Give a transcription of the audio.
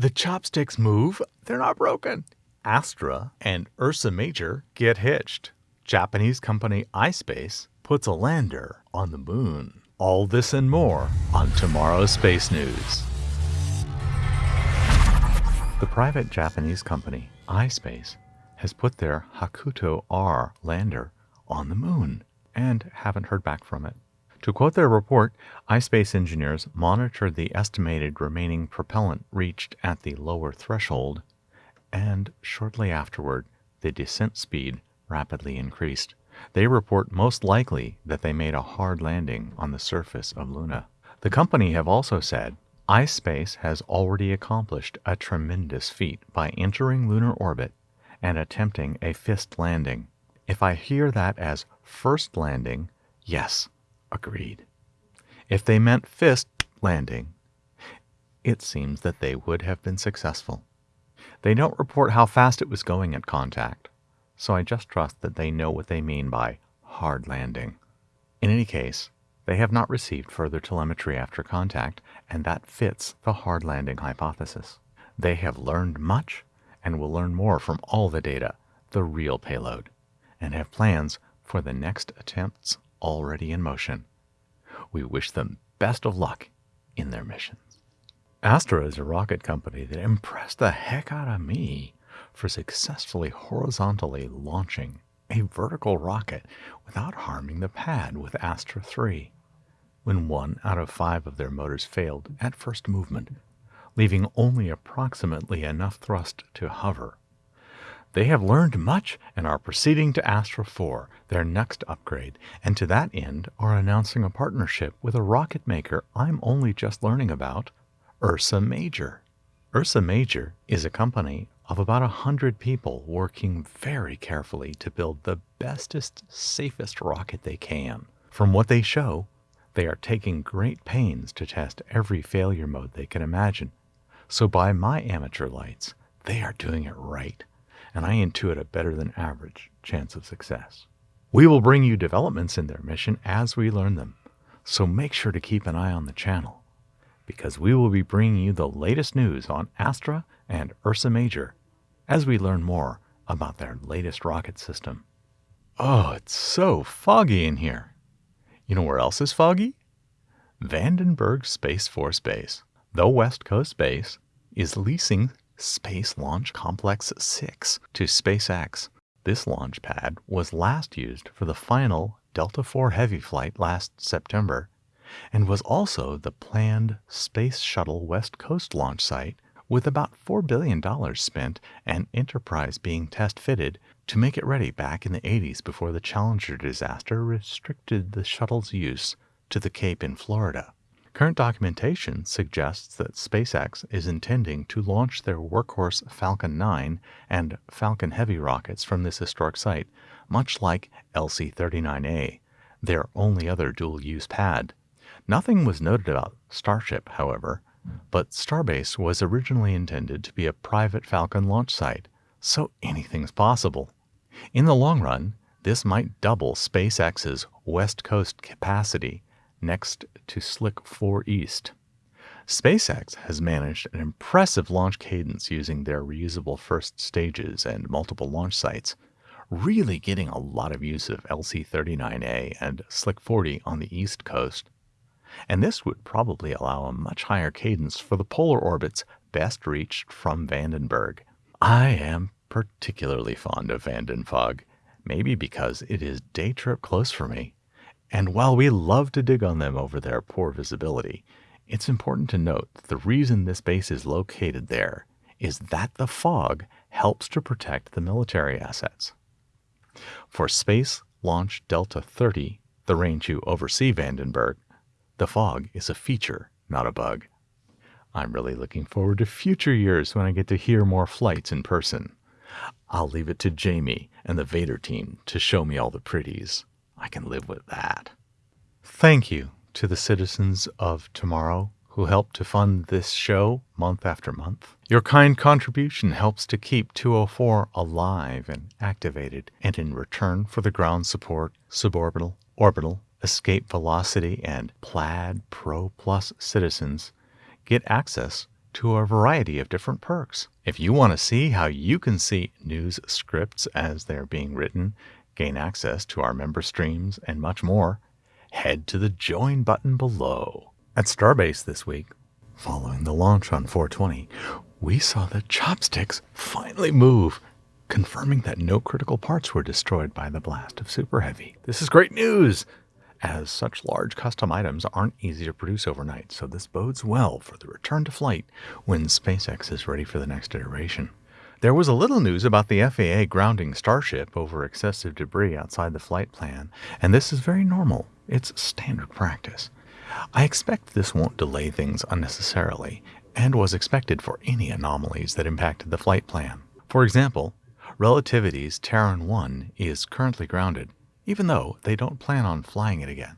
The chopsticks move, they're not broken. Astra and Ursa Major get hitched. Japanese company iSpace puts a lander on the moon. All this and more on tomorrow's Space News. The private Japanese company iSpace has put their Hakuto R lander on the moon and haven't heard back from it. To quote their report, iSpace engineers monitored the estimated remaining propellant reached at the lower threshold, and shortly afterward, the descent speed rapidly increased. They report most likely that they made a hard landing on the surface of Luna. The company have also said iSpace has already accomplished a tremendous feat by entering lunar orbit and attempting a fist landing. If I hear that as first landing, yes, agreed. If they meant fist landing, it seems that they would have been successful. They don't report how fast it was going at contact, so I just trust that they know what they mean by hard landing. In any case, they have not received further telemetry after contact, and that fits the hard landing hypothesis. They have learned much and will learn more from all the data, the real payload, and have plans for the next attempts already in motion. We wish them best of luck in their missions. Astra is a rocket company that impressed the heck out of me for successfully horizontally launching a vertical rocket without harming the pad with Astra 3, when one out of five of their motors failed at first movement, leaving only approximately enough thrust to hover. They have learned much and are proceeding to Astra 4, their next upgrade, and to that end are announcing a partnership with a rocket maker I'm only just learning about, Ursa Major. Ursa Major is a company of about a hundred people working very carefully to build the bestest, safest rocket they can. From what they show, they are taking great pains to test every failure mode they can imagine. So by my amateur lights, they are doing it right, and I intuit a better than average chance of success. We will bring you developments in their mission as we learn them, so make sure to keep an eye on the channel, because we will be bringing you the latest news on Astra and Ursa Major as we learn more about their latest rocket system. Oh, it's so foggy in here. You know where else is foggy? Vandenberg Space Force Base. The West Coast Base is leasing Space Launch Complex 6 to SpaceX. This launch pad was last used for the final Delta IV Heavy flight last September and was also the planned Space Shuttle West Coast launch site with about $4 billion spent and Enterprise being test fitted to make it ready back in the 80s before the Challenger disaster restricted the shuttle's use to the Cape in Florida. Current documentation suggests that SpaceX is intending to launch their workhorse Falcon 9 and Falcon Heavy rockets from this historic site, much like LC 39A, their only other dual use pad. Nothing was noted about Starship, however, but Starbase was originally intended to be a private Falcon launch site, so anything's possible. In the long run, this might double SpaceX's West Coast capacity next to Slick 4 East. SpaceX has managed an impressive launch cadence using their reusable first stages and multiple launch sites, really getting a lot of use of LC 39A and Slick 40 on the East Coast and this would probably allow a much higher cadence for the polar orbits best reached from Vandenberg. I am particularly fond of Vanden Fog, maybe because it is day trip close for me. And while we love to dig on them over their poor visibility, it's important to note that the reason this base is located there is that the fog helps to protect the military assets. For Space Launch Delta 30, the range you oversee Vandenberg, the fog is a feature, not a bug. I'm really looking forward to future years when I get to hear more flights in person. I'll leave it to Jamie and the Vader team to show me all the pretties. I can live with that. Thank you to the citizens of tomorrow who help to fund this show month after month. Your kind contribution helps to keep 204 alive and activated, and in return for the ground support, suborbital, orbital, Escape Velocity and Plaid Pro Plus citizens get access to a variety of different perks. If you want to see how you can see news scripts as they're being written, gain access to our member streams, and much more, head to the join button below. At Starbase this week, following the launch on 420, we saw the chopsticks finally move, confirming that no critical parts were destroyed by the blast of Super Heavy. This is great news! As such large custom items aren't easy to produce overnight, so this bodes well for the return to flight when SpaceX is ready for the next iteration. There was a little news about the FAA grounding Starship over excessive debris outside the flight plan, and this is very normal. It's standard practice. I expect this won't delay things unnecessarily, and was expected for any anomalies that impacted the flight plan. For example, Relativity's Terran 1 is currently grounded, even though they don't plan on flying it again.